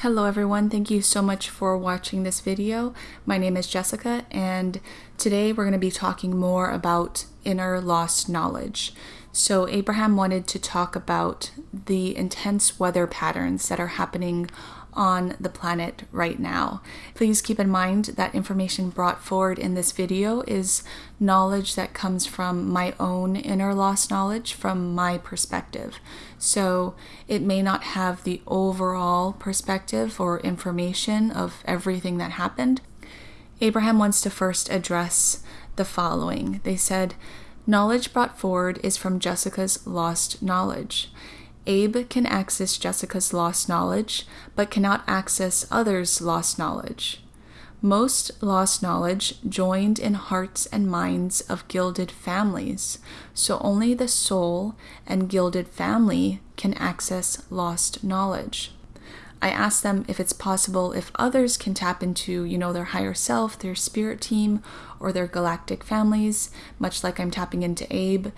Hello everyone, thank you so much for watching this video. My name is Jessica and today we're going to be talking more about inner lost knowledge. So Abraham wanted to talk about the intense weather patterns that are happening on the planet right now. Please keep in mind that information brought forward in this video is knowledge that comes from my own inner lost knowledge from my perspective. So it may not have the overall perspective or information of everything that happened. Abraham wants to first address the following. They said, Knowledge brought forward is from Jessica's lost knowledge. Abe can access Jessica's lost knowledge, but cannot access others' lost knowledge. Most lost knowledge joined in hearts and minds of gilded families, so only the soul and gilded family can access lost knowledge. I asked them if it's possible if others can tap into, you know, their higher self, their spirit team, or their galactic families, much like I'm tapping into Abe.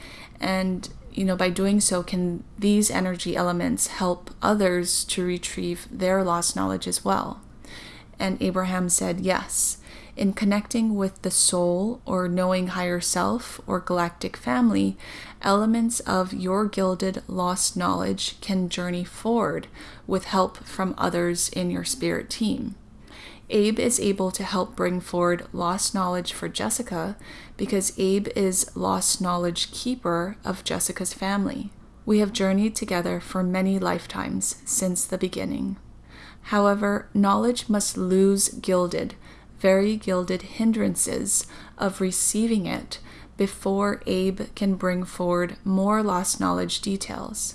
And you know, by doing so, can these energy elements help others to retrieve their lost knowledge as well? And Abraham said, yes. In connecting with the soul or knowing higher self or galactic family, elements of your gilded lost knowledge can journey forward with help from others in your spirit team. Abe is able to help bring forward lost knowledge for Jessica because Abe is lost knowledge keeper of Jessica's family. We have journeyed together for many lifetimes since the beginning. However, knowledge must lose gilded, very gilded hindrances of receiving it before Abe can bring forward more lost knowledge details.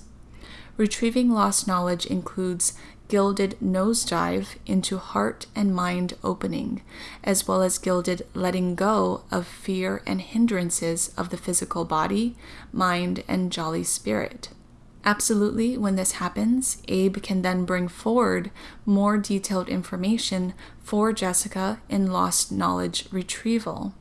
Retrieving lost knowledge includes gilded nosedive into heart and mind opening, as well as gilded letting go of fear and hindrances of the physical body, mind, and jolly spirit. Absolutely, when this happens, Abe can then bring forward more detailed information for Jessica in lost knowledge retrieval.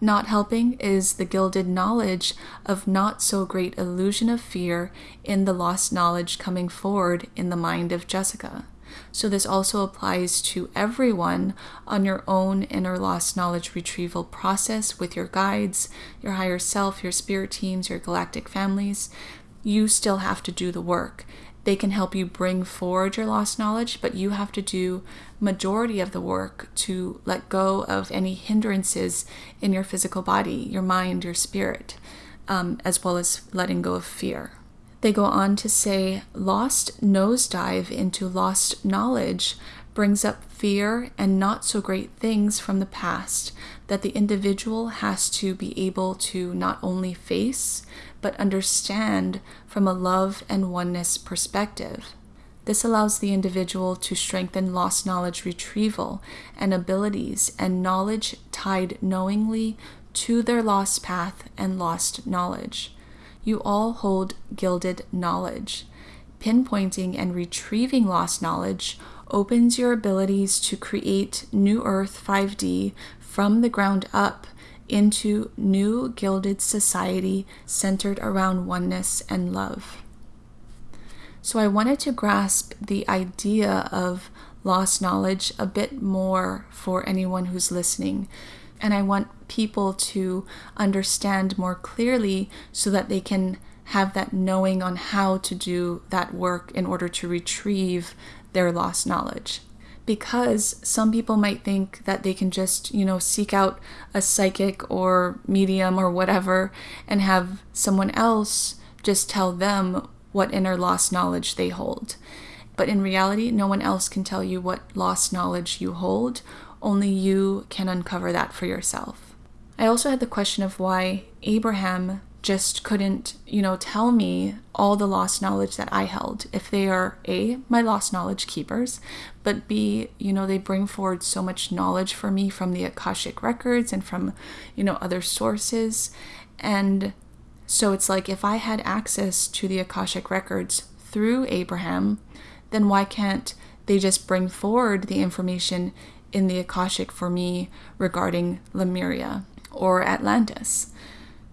Not helping is the gilded knowledge of not so great illusion of fear in the lost knowledge coming forward in the mind of Jessica. So, this also applies to everyone on your own inner lost knowledge retrieval process with your guides, your higher self, your spirit teams, your galactic families. You still have to do the work. They can help you bring forward your lost knowledge, but you have to do majority of the work to let go of any hindrances in your physical body, your mind, your spirit, um, as well as letting go of fear. They go on to say, lost nosedive into lost knowledge brings up fear and not so great things from the past that the individual has to be able to not only face, but understand from a love and oneness perspective. This allows the individual to strengthen lost knowledge retrieval and abilities and knowledge tied knowingly to their lost path and lost knowledge. You all hold gilded knowledge. Pinpointing and retrieving lost knowledge opens your abilities to create New Earth 5D from the ground up into new gilded society centered around oneness and love. So I wanted to grasp the idea of lost knowledge a bit more for anyone who's listening. And I want people to understand more clearly so that they can have that knowing on how to do that work in order to retrieve their lost knowledge because some people might think that they can just, you know, seek out a psychic or medium or whatever and have someone else just tell them what inner lost knowledge they hold. But in reality, no one else can tell you what lost knowledge you hold, only you can uncover that for yourself. I also had the question of why Abraham just couldn't, you know, tell me all the lost knowledge that I held. If they are A, my lost knowledge keepers, but B, you know, they bring forward so much knowledge for me from the Akashic records and from, you know, other sources. And so it's like if I had access to the Akashic records through Abraham, then why can't they just bring forward the information in the Akashic for me regarding Lemuria or Atlantis?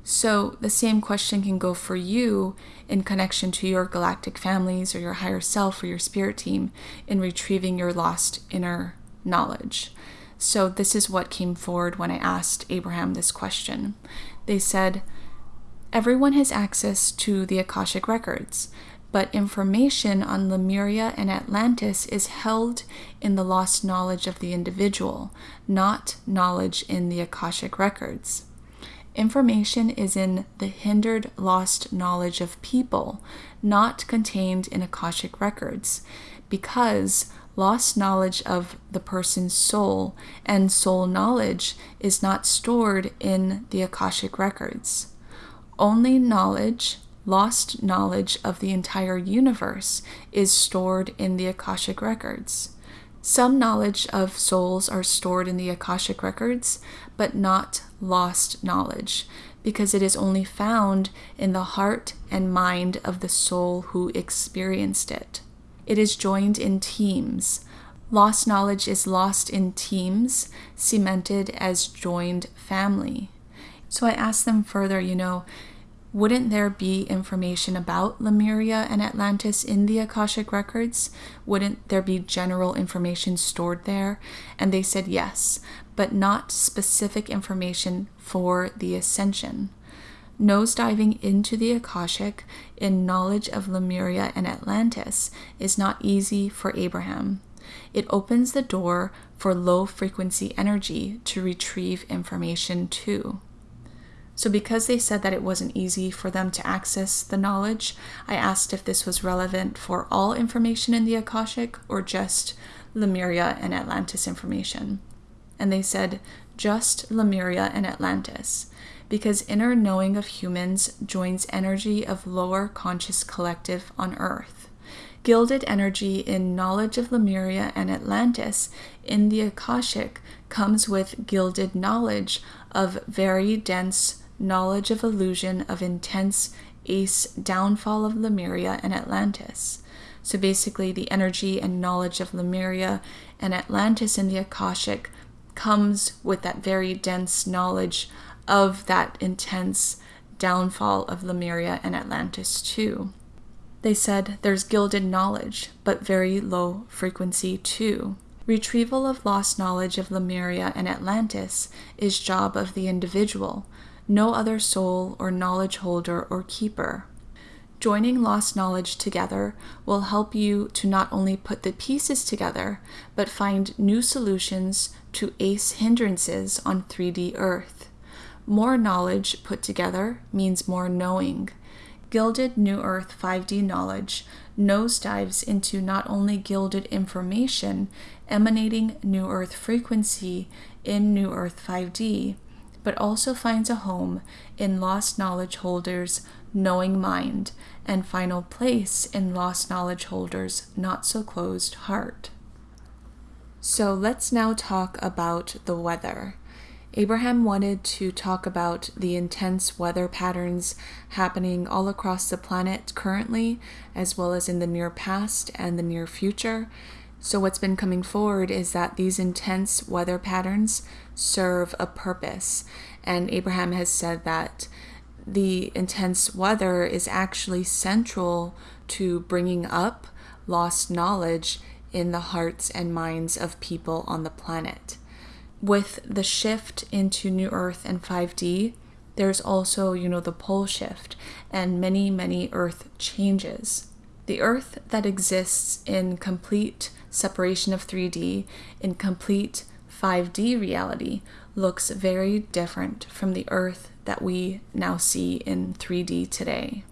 So, the same question can go for you in connection to your galactic families or your higher self or your spirit team in retrieving your lost inner knowledge. So, this is what came forward when I asked Abraham this question. They said, Everyone has access to the Akashic records, but information on Lemuria and Atlantis is held in the lost knowledge of the individual, not knowledge in the Akashic records. Information is in the hindered lost knowledge of people, not contained in Akashic records, because lost knowledge of the person's soul and soul knowledge is not stored in the Akashic records. Only knowledge, lost knowledge of the entire universe, is stored in the Akashic records. Some knowledge of souls are stored in the Akashic records, but not lost knowledge, because it is only found in the heart and mind of the soul who experienced it. It is joined in teams. Lost knowledge is lost in teams, cemented as joined family. So I asked them further, you know, wouldn't there be information about Lemuria and Atlantis in the Akashic records? Wouldn't there be general information stored there? And they said yes, but not specific information for the ascension. Nosediving into the Akashic in knowledge of Lemuria and Atlantis is not easy for Abraham. It opens the door for low frequency energy to retrieve information too. So, because they said that it wasn't easy for them to access the knowledge, I asked if this was relevant for all information in the Akashic or just Lemuria and Atlantis information. And they said just Lemuria and Atlantis, because inner knowing of humans joins energy of lower conscious collective on Earth. Gilded energy in knowledge of Lemuria and Atlantis in the Akashic comes with gilded knowledge of very dense knowledge of illusion of intense ace downfall of Lemuria and Atlantis. So basically, the energy and knowledge of Lemuria and Atlantis in the Akashic comes with that very dense knowledge of that intense downfall of Lemuria and Atlantis, too. They said there's gilded knowledge, but very low frequency, too. Retrieval of lost knowledge of Lemuria and Atlantis is job of the individual, no other soul or knowledge holder or keeper. Joining lost knowledge together will help you to not only put the pieces together, but find new solutions to ace hindrances on 3D Earth. More knowledge put together means more knowing. Gilded New Earth 5D knowledge nosedives into not only gilded information emanating New Earth frequency in New Earth 5D, but also finds a home in lost knowledge holders' knowing mind and final place in lost knowledge holders' not so closed heart. So let's now talk about the weather. Abraham wanted to talk about the intense weather patterns happening all across the planet currently, as well as in the near past and the near future, so, what's been coming forward is that these intense weather patterns serve a purpose. And Abraham has said that the intense weather is actually central to bringing up lost knowledge in the hearts and minds of people on the planet. With the shift into New Earth and 5D, there's also, you know, the pole shift and many, many Earth changes. The Earth that exists in complete separation of 3D in complete 5D reality looks very different from the Earth that we now see in 3D today.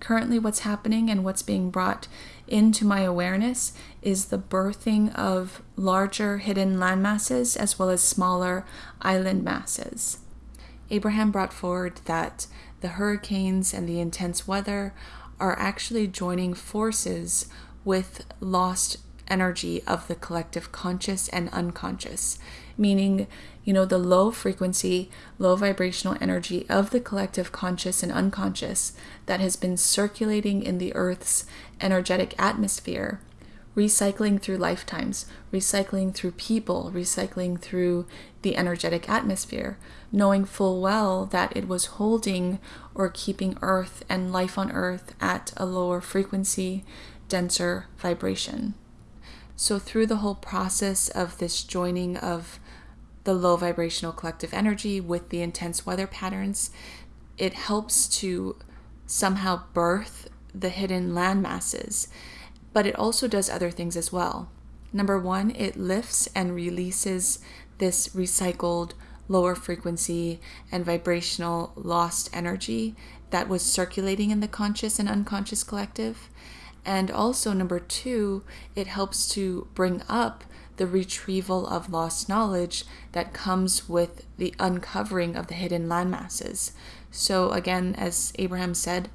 Currently, what's happening and what's being brought into my awareness is the birthing of larger hidden land masses as well as smaller island masses. Abraham brought forward that the hurricanes and the intense weather are actually joining forces with lost energy of the collective conscious and unconscious, meaning, you know, the low frequency, low vibrational energy of the collective conscious and unconscious that has been circulating in the Earth's energetic atmosphere recycling through lifetimes, recycling through people, recycling through the energetic atmosphere, knowing full well that it was holding or keeping Earth and life on Earth at a lower frequency, denser vibration. So, through the whole process of this joining of the low vibrational collective energy with the intense weather patterns, it helps to somehow birth the hidden land masses but it also does other things as well. Number one, it lifts and releases this recycled lower frequency and vibrational lost energy that was circulating in the conscious and unconscious collective. And also, number two, it helps to bring up the retrieval of lost knowledge that comes with the uncovering of the hidden landmasses. So, again, as Abraham said,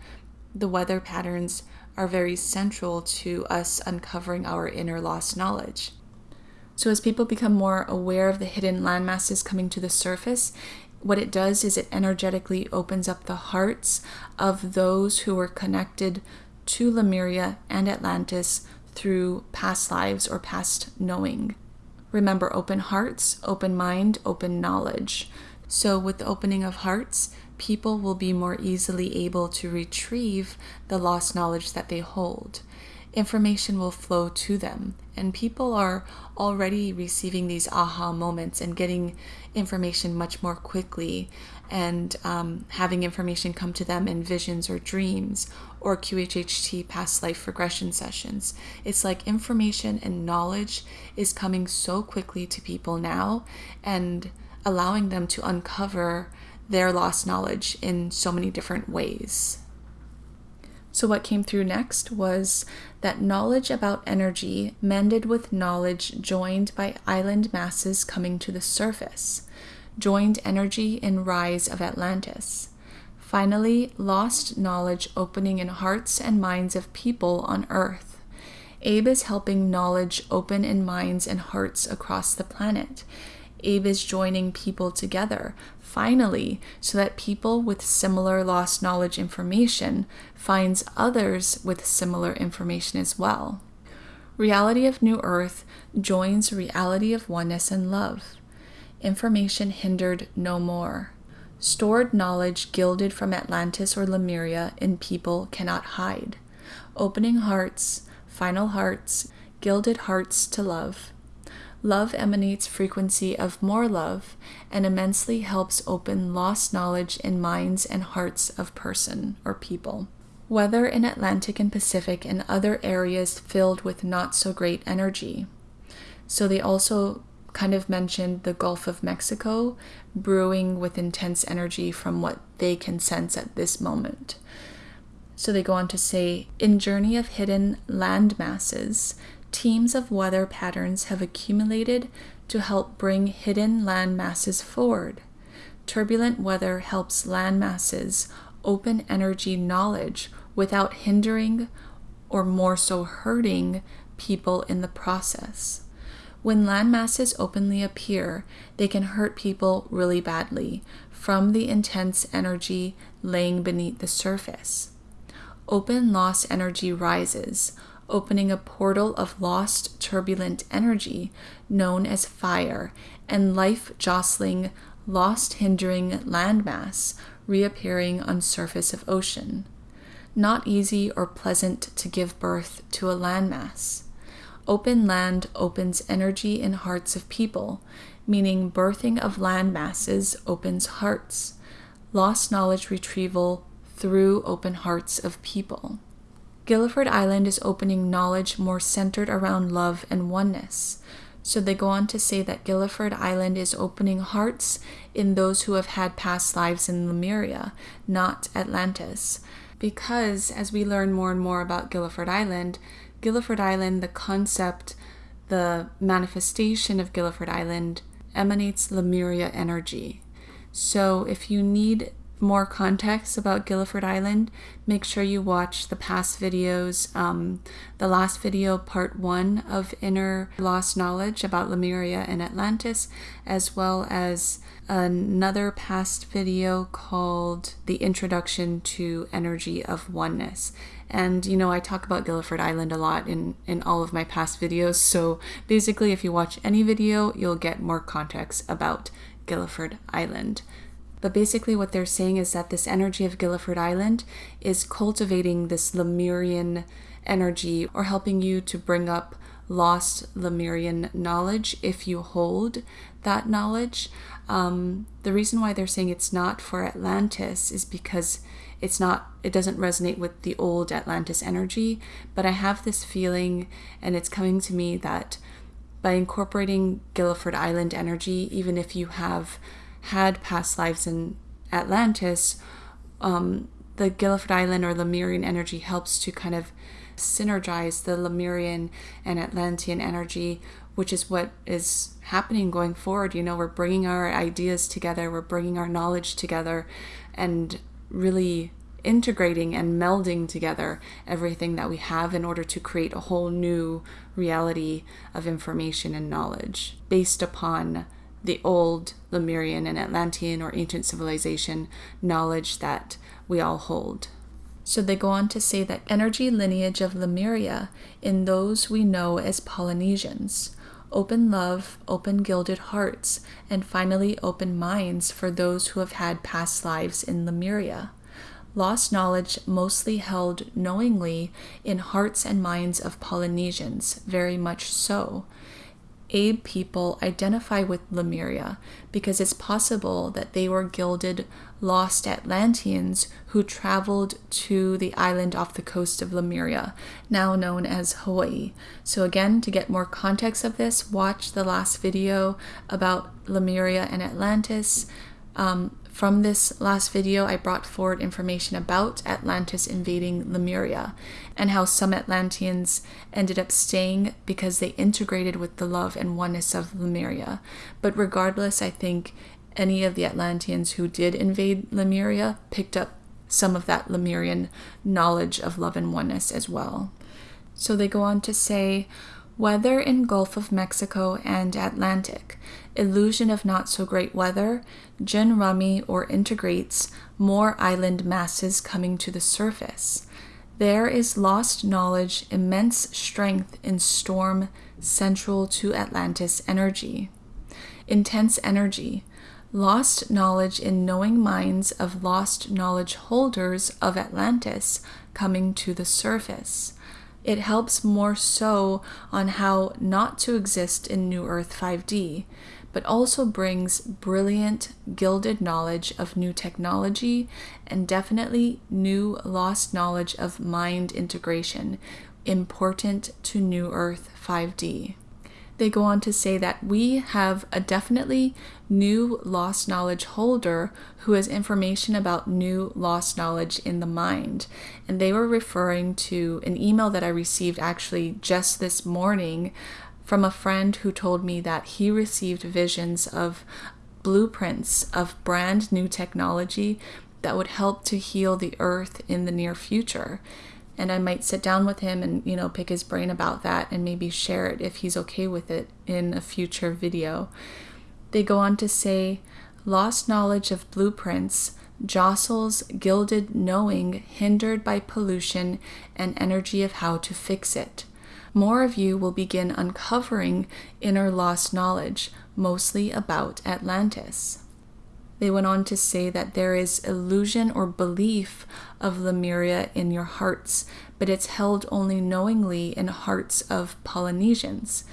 the weather patterns are very central to us uncovering our inner lost knowledge. So, as people become more aware of the hidden landmasses coming to the surface, what it does is it energetically opens up the hearts of those who were connected to Lemuria and Atlantis through past lives or past knowing. Remember, open hearts, open mind, open knowledge. So, with the opening of hearts, people will be more easily able to retrieve the lost knowledge that they hold. Information will flow to them, and people are already receiving these aha moments and getting information much more quickly and um, having information come to them in visions or dreams or QHHT past life regression sessions. It's like information and knowledge is coming so quickly to people now and allowing them to uncover their lost knowledge in so many different ways. So, what came through next was that knowledge about energy mended with knowledge joined by island masses coming to the surface, joined energy in rise of Atlantis. Finally, lost knowledge opening in hearts and minds of people on Earth. Abe is helping knowledge open in minds and hearts across the planet. Abe is joining people together, finally, so that people with similar lost knowledge information finds others with similar information as well. Reality of New Earth joins reality of oneness and love. Information hindered no more. Stored knowledge gilded from Atlantis or Lemuria in people cannot hide. Opening hearts, final hearts, gilded hearts to love Love emanates frequency of more love and immensely helps open lost knowledge in minds and hearts of person or people. Weather in Atlantic and Pacific and other areas filled with not so great energy. So they also kind of mentioned the Gulf of Mexico brewing with intense energy from what they can sense at this moment. So they go on to say, in Journey of Hidden Land Masses, teams of weather patterns have accumulated to help bring hidden land masses forward. Turbulent weather helps land masses open energy knowledge without hindering or more so hurting people in the process. When landmasses openly appear, they can hurt people really badly from the intense energy laying beneath the surface. Open lost energy rises, opening a portal of lost, turbulent energy known as fire, and life jostling, lost hindering landmass reappearing on surface of ocean. Not easy or pleasant to give birth to a landmass. Open land opens energy in hearts of people, meaning birthing of land masses opens hearts. Lost knowledge retrieval through open hearts of people. Guilford Island is opening knowledge more centered around love and oneness. So they go on to say that Guilford Island is opening hearts in those who have had past lives in Lemuria, not Atlantis. Because as we learn more and more about Guilford Island, Guilford Island, the concept, the manifestation of Guilford Island emanates Lemuria energy. So if you need more context about Gilliford Island, make sure you watch the past videos. Um, the last video, part one of Inner Lost Knowledge about Lemuria and Atlantis, as well as another past video called The Introduction to Energy of Oneness. And you know, I talk about Guilford Island a lot in, in all of my past videos, so basically, if you watch any video, you'll get more context about Guilford Island. But basically, what they're saying is that this energy of Guilford Island is cultivating this Lemurian energy or helping you to bring up lost Lemurian knowledge if you hold that knowledge. Um, the reason why they're saying it's not for Atlantis is because it's not it doesn't resonate with the old Atlantis energy, but I have this feeling and it's coming to me that by incorporating Guilford Island energy, even if you have had past lives in Atlantis, um, the Guilford Island or Lemurian energy helps to kind of synergize the Lemurian and Atlantean energy, which is what is happening going forward. You know, we're bringing our ideas together, we're bringing our knowledge together, and really integrating and melding together everything that we have in order to create a whole new reality of information and knowledge based upon the old Lemurian and Atlantean or ancient civilization knowledge that we all hold. So they go on to say that energy lineage of Lemuria in those we know as Polynesians, open love, open gilded hearts, and finally open minds for those who have had past lives in Lemuria. Lost knowledge mostly held knowingly in hearts and minds of Polynesians, very much so. Abe people identify with Lemuria because it's possible that they were gilded lost Atlanteans who traveled to the island off the coast of Lemuria, now known as Hawaii. So, again, to get more context of this, watch the last video about Lemuria and Atlantis. Um, from this last video, I brought forward information about Atlantis invading Lemuria and how some Atlanteans ended up staying because they integrated with the love and oneness of Lemuria. But regardless, I think any of the Atlanteans who did invade Lemuria picked up some of that Lemurian knowledge of love and oneness as well. So they go on to say, Weather in Gulf of Mexico and Atlantic, illusion of not so great weather, gin rummy or integrates more island masses coming to the surface. There is lost knowledge, immense strength in storm central to Atlantis energy. Intense energy, lost knowledge in knowing minds of lost knowledge holders of Atlantis coming to the surface it helps more so on how not to exist in New Earth 5D, but also brings brilliant, gilded knowledge of new technology and definitely new lost knowledge of mind integration, important to New Earth 5D they go on to say that we have a definitely new lost knowledge holder who has information about new lost knowledge in the mind. And they were referring to an email that I received actually just this morning from a friend who told me that he received visions of blueprints of brand new technology that would help to heal the earth in the near future and I might sit down with him and you know pick his brain about that and maybe share it if he's okay with it in a future video. They go on to say lost knowledge of blueprints jostles gilded knowing hindered by pollution and energy of how to fix it. More of you will begin uncovering inner lost knowledge, mostly about Atlantis. They went on to say that there is illusion or belief of Lemuria in your hearts, but it's held only knowingly in hearts of Polynesians.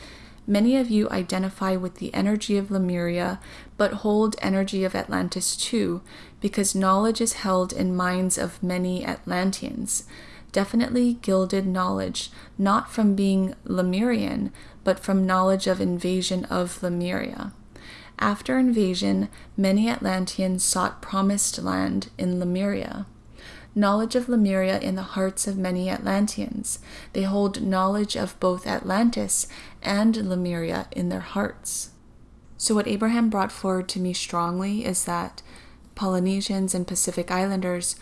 Many of you identify with the energy of Lemuria, but hold energy of Atlantis too, because knowledge is held in minds of many Atlanteans. Definitely gilded knowledge, not from being Lemurian, but from knowledge of invasion of Lemuria. After invasion, many Atlanteans sought promised land in Lemuria. Knowledge of Lemuria in the hearts of many Atlanteans. They hold knowledge of both Atlantis and Lemuria in their hearts. So, what Abraham brought forward to me strongly is that Polynesians and Pacific Islanders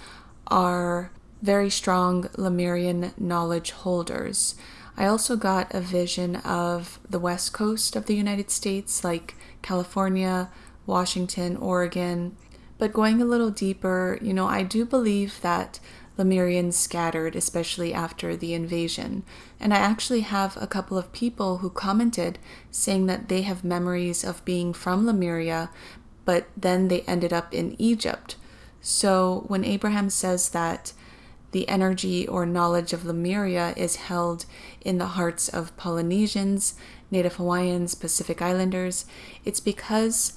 are very strong Lemurian knowledge holders. I also got a vision of the west coast of the United States, like California, Washington, Oregon. But going a little deeper, you know, I do believe that Lemurians scattered, especially after the invasion. And I actually have a couple of people who commented saying that they have memories of being from Lemuria, but then they ended up in Egypt. So when Abraham says that the energy or knowledge of Lemuria is held in the hearts of Polynesians, Native Hawaiians, Pacific Islanders, it's because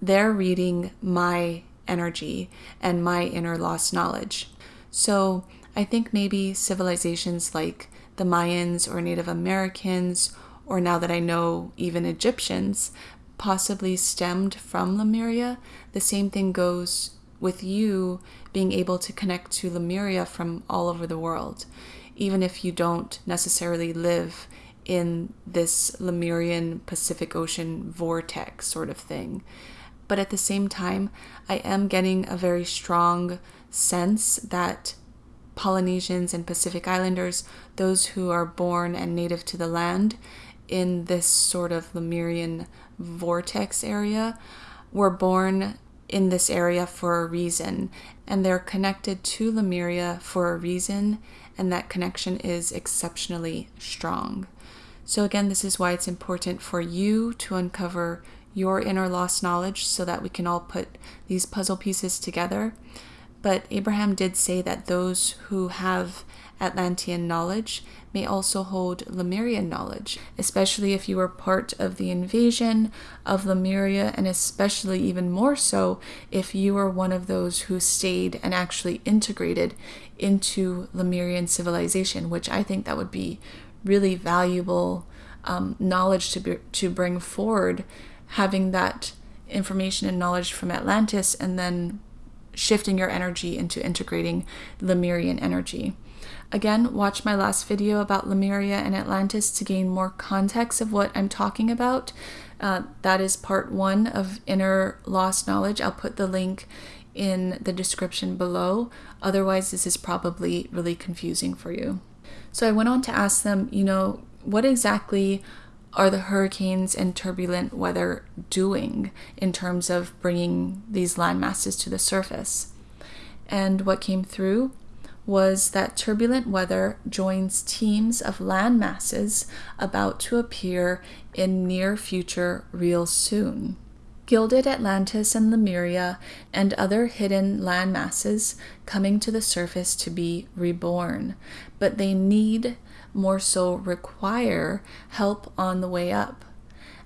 they're reading my energy and my inner lost knowledge. So I think maybe civilizations like the Mayans or Native Americans, or now that I know even Egyptians, possibly stemmed from Lemuria. The same thing goes with you being able to connect to Lemuria from all over the world, even if you don't necessarily live in this Lemurian Pacific Ocean vortex sort of thing. But at the same time, I am getting a very strong sense that Polynesians and Pacific Islanders, those who are born and native to the land in this sort of Lemurian vortex area, were born in this area for a reason, and they're connected to Lemuria for a reason, and that connection is exceptionally strong. So, again, this is why it's important for you to uncover your inner lost knowledge so that we can all put these puzzle pieces together. But Abraham did say that those who have Atlantean knowledge may also hold Lemurian knowledge, especially if you were part of the invasion of Lemuria, and especially even more so if you were one of those who stayed and actually integrated into Lemurian civilization, which I think that would be really valuable um, knowledge to, be, to bring forward, having that information and knowledge from Atlantis and then shifting your energy into integrating Lemurian energy. Again, watch my last video about Lemuria and Atlantis to gain more context of what I'm talking about. Uh, that is part one of Inner Lost Knowledge. I'll put the link in the description below. Otherwise, this is probably really confusing for you. So I went on to ask them, you know, what exactly are the hurricanes and turbulent weather doing in terms of bringing these land masses to the surface? And what came through was that turbulent weather joins teams of land masses about to appear in near future real soon. Gilded Atlantis and Lemuria and other hidden land masses coming to the surface to be reborn, but they need, more so require, help on the way up.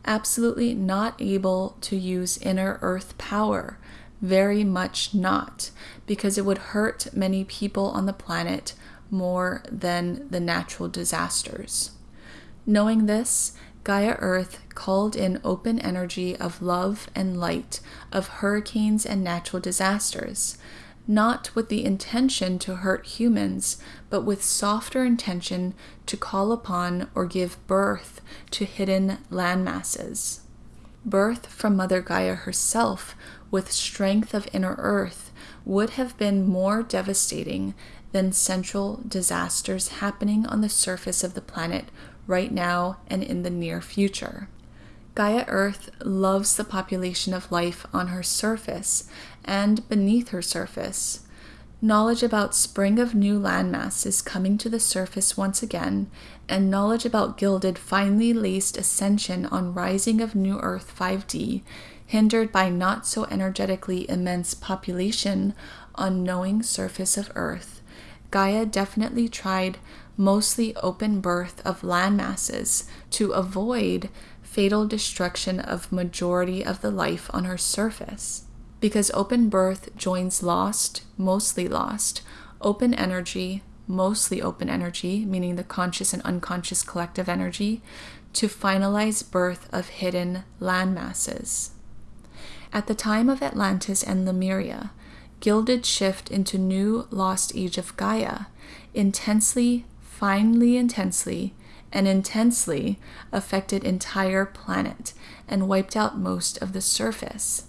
Absolutely not able to use inner earth power, very much not, because it would hurt many people on the planet more than the natural disasters. Knowing this, Gaia Earth called in open energy of love and light of hurricanes and natural disasters, not with the intention to hurt humans, but with softer intention to call upon or give birth to hidden landmasses. Birth from Mother Gaia herself with strength of inner earth would have been more devastating than central disasters happening on the surface of the planet right now and in the near future. Gaia Earth loves the population of life on her surface and beneath her surface. Knowledge about spring of new landmass is coming to the surface once again, and knowledge about gilded finely laced ascension on rising of new Earth 5D hindered by not so energetically immense population on knowing surface of Earth, Gaia definitely tried mostly open birth of land masses to avoid fatal destruction of majority of the life on her surface. Because open birth joins lost, mostly lost, open energy, mostly open energy, meaning the conscious and unconscious collective energy, to finalize birth of hidden land masses. At the time of Atlantis and Lemuria, gilded shift into new lost age of Gaia, intensely, finely intensely, and intensely affected entire planet and wiped out most of the surface.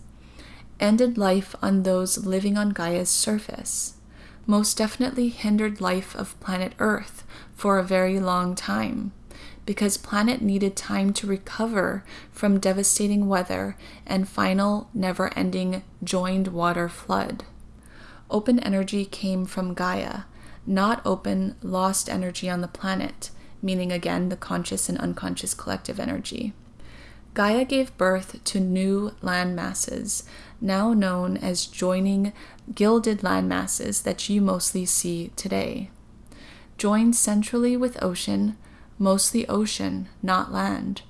ended life on those living on Gaia's surface, most definitely hindered life of planet Earth for a very long time because planet needed time to recover from devastating weather and final never-ending joined water flood. Open energy came from Gaia, not open lost energy on the planet, meaning again the conscious and unconscious collective energy. Gaia gave birth to new land masses, now known as joining gilded land masses that you mostly see today. Joined centrally with ocean, mostly ocean, not land.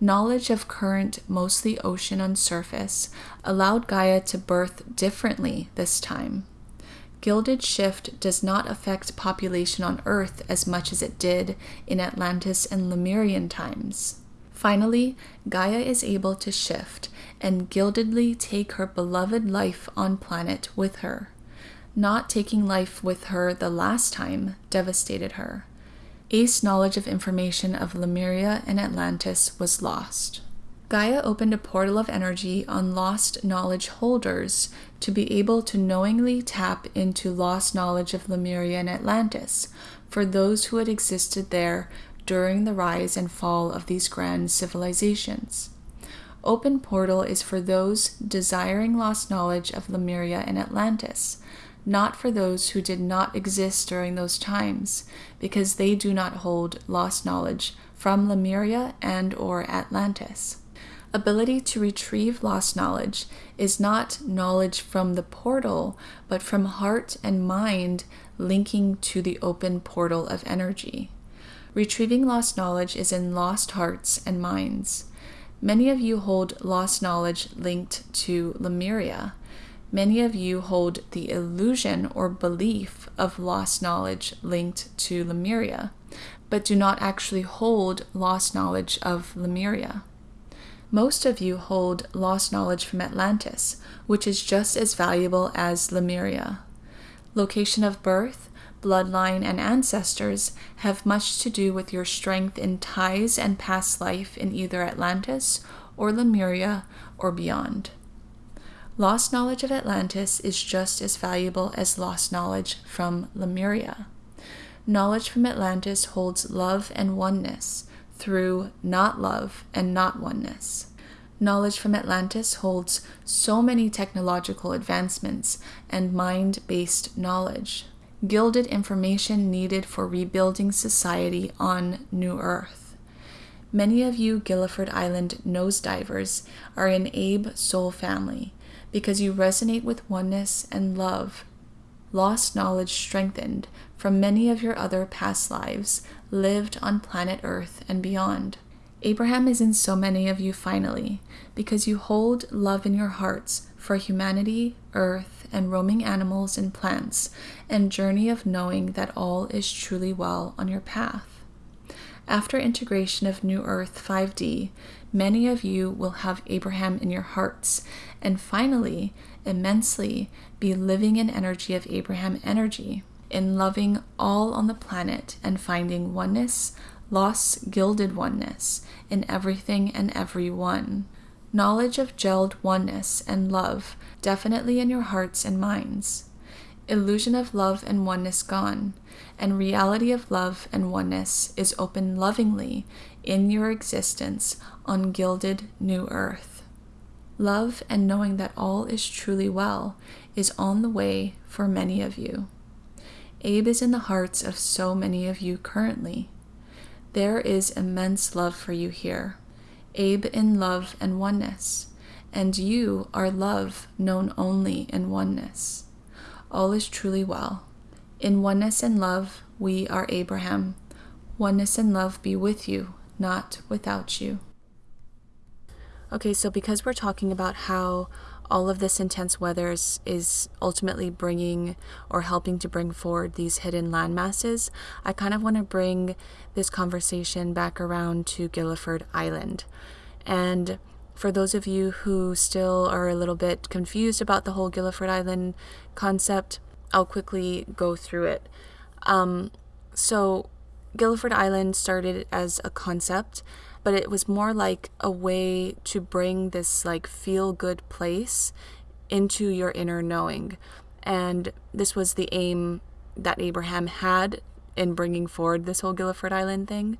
Knowledge of current, mostly ocean on surface, allowed Gaia to birth differently this time. Gilded shift does not affect population on Earth as much as it did in Atlantis and Lemurian times. Finally, Gaia is able to shift and gildedly take her beloved life on planet with her. Not taking life with her the last time devastated her. Ace knowledge of information of Lemuria and Atlantis was lost. Gaia opened a portal of energy on lost knowledge holders to be able to knowingly tap into lost knowledge of Lemuria and Atlantis for those who had existed there during the rise and fall of these grand civilizations. Open Portal is for those desiring lost knowledge of Lemuria and Atlantis, not for those who did not exist during those times, because they do not hold lost knowledge from Lemuria and or Atlantis. Ability to retrieve lost knowledge is not knowledge from the portal, but from heart and mind linking to the open portal of energy. Retrieving lost knowledge is in lost hearts and minds. Many of you hold lost knowledge linked to Lemuria, Many of you hold the illusion or belief of lost knowledge linked to Lemuria, but do not actually hold lost knowledge of Lemuria. Most of you hold lost knowledge from Atlantis, which is just as valuable as Lemuria. Location of birth, bloodline, and ancestors have much to do with your strength in ties and past life in either Atlantis or Lemuria or beyond. Lost knowledge of Atlantis is just as valuable as lost knowledge from Lemuria. Knowledge from Atlantis holds love and oneness through not love and not oneness. Knowledge from Atlantis holds so many technological advancements and mind based knowledge, gilded information needed for rebuilding society on New Earth. Many of you Gilliford Island nosedivers are in Abe soul family because you resonate with oneness and love, lost knowledge strengthened from many of your other past lives lived on planet Earth and beyond. Abraham is in so many of you finally, because you hold love in your hearts for humanity, earth, and roaming animals and plants, and journey of knowing that all is truly well on your path. After integration of New Earth 5D, many of you will have Abraham in your hearts, and finally, immensely, be living in energy of Abraham energy, in loving all on the planet and finding oneness, lost gilded oneness in everything and everyone. Knowledge of gelled oneness and love definitely in your hearts and minds illusion of love and oneness gone, and reality of love and oneness is open lovingly in your existence on gilded new earth. Love and knowing that all is truly well is on the way for many of you. Abe is in the hearts of so many of you currently. There is immense love for you here. Abe in love and oneness, and you are love known only in oneness all is truly well. In oneness and love, we are Abraham. Oneness and love be with you, not without you. Okay, so because we're talking about how all of this intense weather is, is, ultimately bringing or helping to bring forward these hidden land masses, I kind of want to bring this conversation back around to Gilliford Island. And for those of you who still are a little bit confused about the whole Gilliford Island concept, I'll quickly go through it. Um, so, Gilliford Island started as a concept, but it was more like a way to bring this like feel good place into your inner knowing. And this was the aim that Abraham had in bringing forward this whole Guilford Island thing.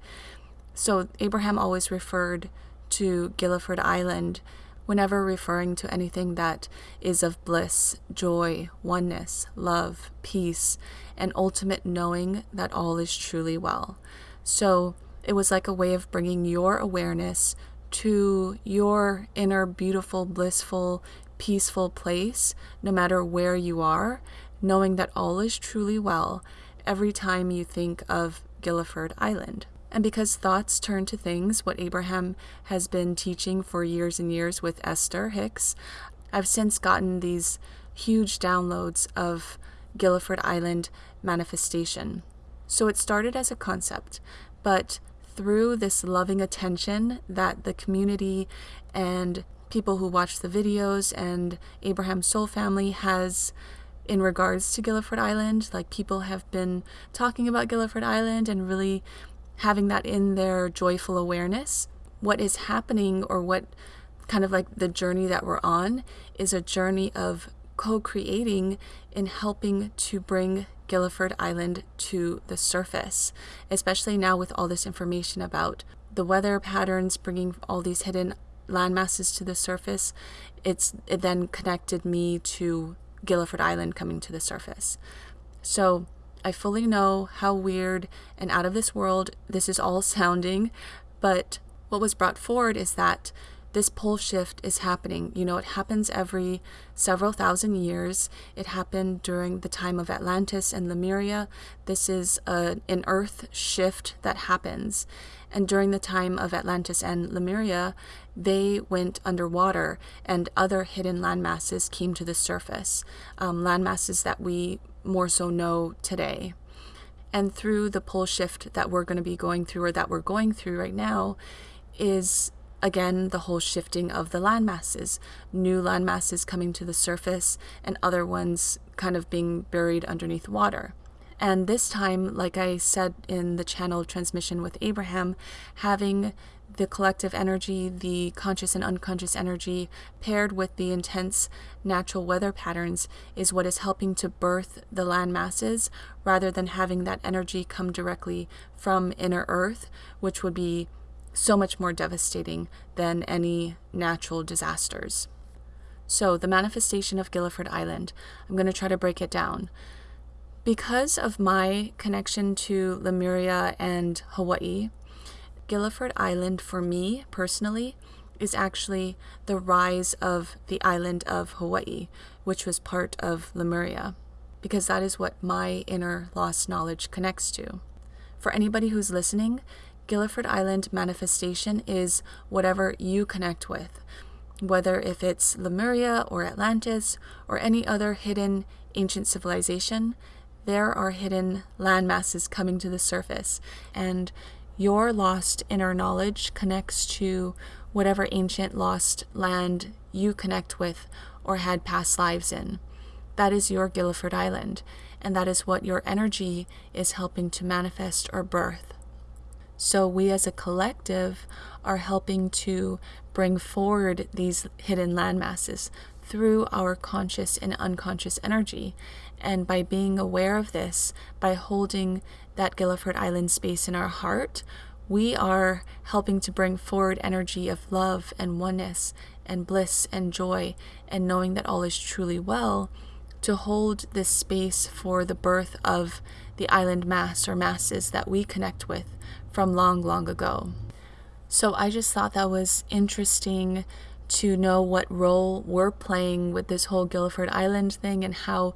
So Abraham always referred to Guilford Island whenever referring to anything that is of bliss, joy, oneness, love, peace, and ultimate knowing that all is truly well. So it was like a way of bringing your awareness to your inner, beautiful, blissful, peaceful place, no matter where you are, knowing that all is truly well every time you think of Gilliford Island. And because thoughts turn to things, what Abraham has been teaching for years and years with Esther Hicks, I've since gotten these huge downloads of Gilliford Island manifestation. So it started as a concept, but through this loving attention that the community and people who watch the videos and Abraham Soul Family has in regards to Gilliford Island, like people have been talking about Gilliford Island and really having that in their joyful awareness. What is happening, or what kind of like the journey that we're on, is a journey of co creating in helping to bring Gilliford Island to the surface, especially now with all this information about the weather patterns, bringing all these hidden land masses to the surface. It's it then connected me to Gilliford Island coming to the surface. So I fully know how weird and out of this world this is all sounding, but what was brought forward is that this pole shift is happening. You know, it happens every several thousand years. It happened during the time of Atlantis and Lemuria. This is a, an earth shift that happens. And during the time of Atlantis and Lemuria, they went underwater and other hidden landmasses came to the surface. Um, land masses that we more so know today. And through the pole shift that we're going to be going through, or that we're going through right now, is again the whole shifting of the land masses, new land masses coming to the surface, and other ones kind of being buried underneath water. And this time, like I said in the channel transmission with Abraham, having the collective energy, the conscious and unconscious energy, paired with the intense natural weather patterns, is what is helping to birth the land masses rather than having that energy come directly from inner earth, which would be so much more devastating than any natural disasters. So, the manifestation of Gilliford Island, I'm going to try to break it down. Because of my connection to Lemuria and Hawaii, Gilliford Island for me personally is actually the rise of the island of Hawaii, which was part of Lemuria, because that is what my inner lost knowledge connects to. For anybody who's listening, Gilliford Island manifestation is whatever you connect with, whether if it's Lemuria or Atlantis or any other hidden ancient civilization, there are hidden land masses coming to the surface, and your lost inner knowledge connects to whatever ancient lost land you connect with or had past lives in. That is your Gilliford Island, and that is what your energy is helping to manifest or birth. So, we as a collective are helping to bring forward these hidden land masses through our conscious and unconscious energy. And by being aware of this, by holding that Gilliford Island space in our heart, we are helping to bring forward energy of love and oneness and bliss and joy and knowing that all is truly well to hold this space for the birth of the island mass or masses that we connect with from long, long ago. So I just thought that was interesting to know what role we're playing with this whole Guilford Island thing and how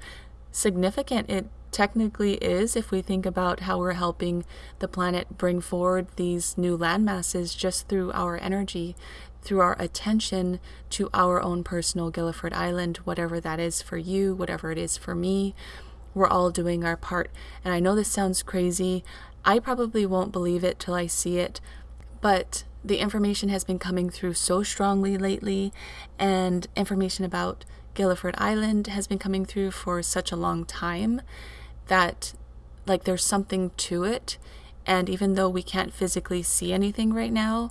significant it technically is if we think about how we're helping the planet bring forward these new land masses just through our energy, through our attention to our own personal Guilford Island, whatever that is for you, whatever it is for me. We're all doing our part. And I know this sounds crazy. I probably won't believe it till I see it, but the information has been coming through so strongly lately, and information about Gilliford Island has been coming through for such a long time that like there's something to it and even though we can't physically see anything right now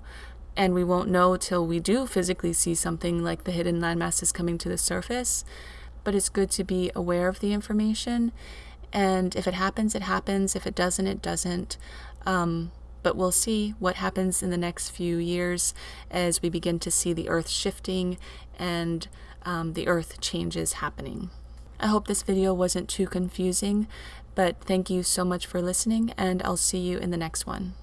and we won't know till we do physically see something like the hidden land masses coming to the surface. But it's good to be aware of the information, and if it happens, it happens. If it doesn't, it doesn't. Um, but we'll see what happens in the next few years as we begin to see the Earth shifting and um, the Earth changes happening. I hope this video wasn't too confusing, but thank you so much for listening, and I'll see you in the next one.